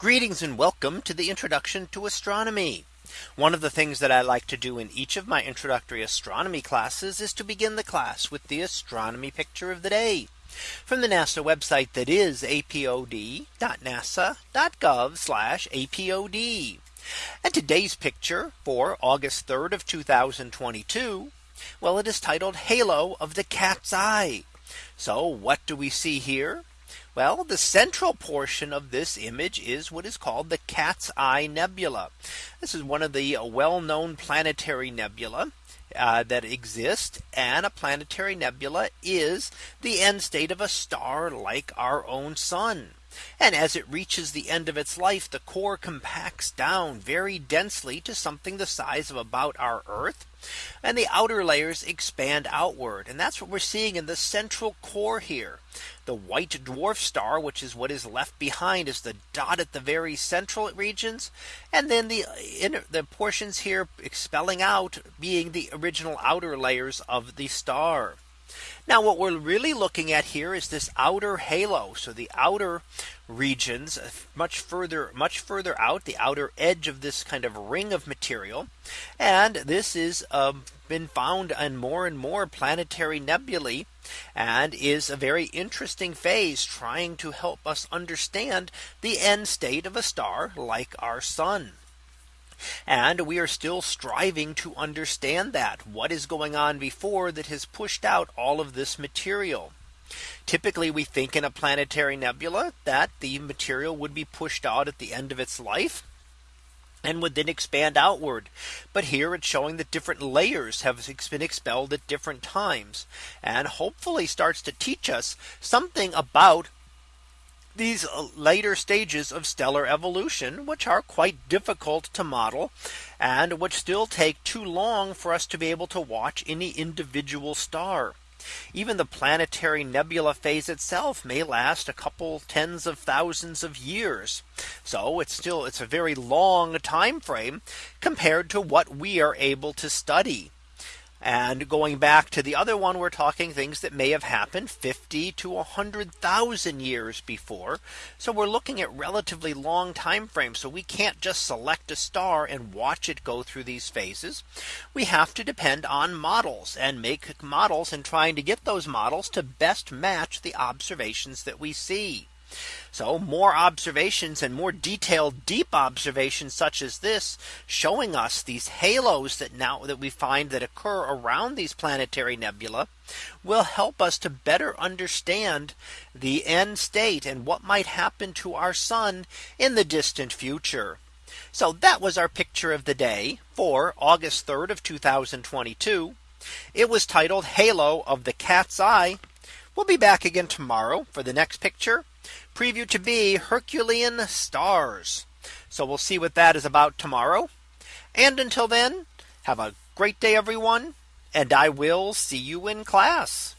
Greetings and welcome to the introduction to astronomy. One of the things that I like to do in each of my introductory astronomy classes is to begin the class with the astronomy picture of the day from the NASA website that is apod.nasa.gov apod. And today's picture for August 3rd of 2022. Well, it is titled Halo of the Cat's Eye. So what do we see here? Well, the central portion of this image is what is called the Cat's Eye Nebula. This is one of the well known planetary nebula. Uh, that exist and a planetary nebula is the end state of a star like our own sun. And as it reaches the end of its life, the core compacts down very densely to something the size of about our Earth. And the outer layers expand outward. And that's what we're seeing in the central core here. The white dwarf star, which is what is left behind is the dot at the very central regions. And then the inner the portions here expelling out being the original outer layers of the star. Now what we're really looking at here is this outer halo. So the outer regions uh, much further much further out the outer edge of this kind of ring of material. And this is um, been found in more and more planetary nebulae and is a very interesting phase trying to help us understand the end state of a star like our sun. And we are still striving to understand that what is going on before that has pushed out all of this material. Typically, we think in a planetary nebula that the material would be pushed out at the end of its life and would then expand outward. But here it's showing that different layers have been expelled at different times and hopefully starts to teach us something about these uh, later stages of stellar evolution, which are quite difficult to model and which still take too long for us to be able to watch any individual star. Even the planetary nebula phase itself may last a couple tens of thousands of years. So it's still it's a very long time frame compared to what we are able to study. And going back to the other one, we're talking things that may have happened 50 to 100,000 years before. So we're looking at relatively long time frames. So we can't just select a star and watch it go through these phases. We have to depend on models and make models and trying to get those models to best match the observations that we see. So more observations and more detailed deep observations such as this showing us these halos that now that we find that occur around these planetary nebula will help us to better understand the end state and what might happen to our sun in the distant future. So that was our picture of the day for August 3rd of 2022. It was titled Halo of the Cat's Eye. We'll be back again tomorrow for the next picture preview to be Herculean stars. So we'll see what that is about tomorrow. And until then, have a great day, everyone. And I will see you in class.